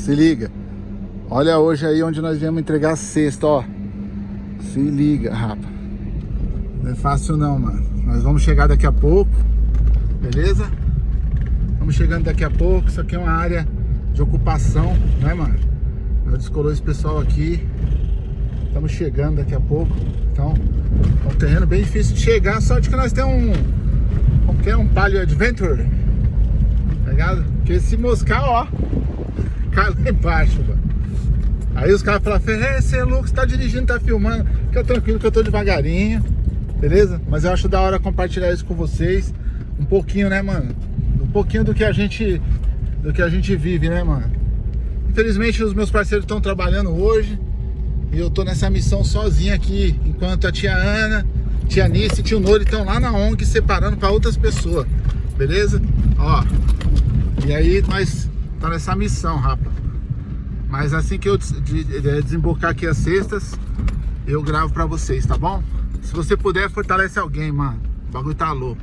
Se liga. Olha hoje aí onde nós viemos entregar a cesta, ó. Se liga, rapa. Não é fácil não, mano. Nós vamos chegar daqui a pouco. Beleza? Vamos chegando daqui a pouco. Isso aqui é uma área de ocupação, né, mano? Nós descolou esse pessoal aqui. Estamos chegando daqui a pouco. Então, é um terreno bem difícil de chegar. Só de que nós temos um... Como é? Um Palio Adventure. Tá ligado? Porque se moscar, ó... Cai lá embaixo, mano. Aí os caras falam, Ferre, você é louco, você tá dirigindo, tá filmando. Fica tranquilo que eu tô devagarinho, beleza? Mas eu acho da hora compartilhar isso com vocês. Um pouquinho, né, mano? Um pouquinho do que a gente, do que a gente vive, né, mano? Infelizmente os meus parceiros estão trabalhando hoje. E eu tô nessa missão sozinho aqui. Enquanto a tia Ana, tia Nice e tio Nori estão lá na ONG separando para outras pessoas. Beleza? Ó. E aí nós tá nessa missão, rapa. Mas assim que eu desembocar aqui as cestas, eu gravo pra vocês, tá bom? Se você puder, fortalece alguém, mano. O bagulho tá louco.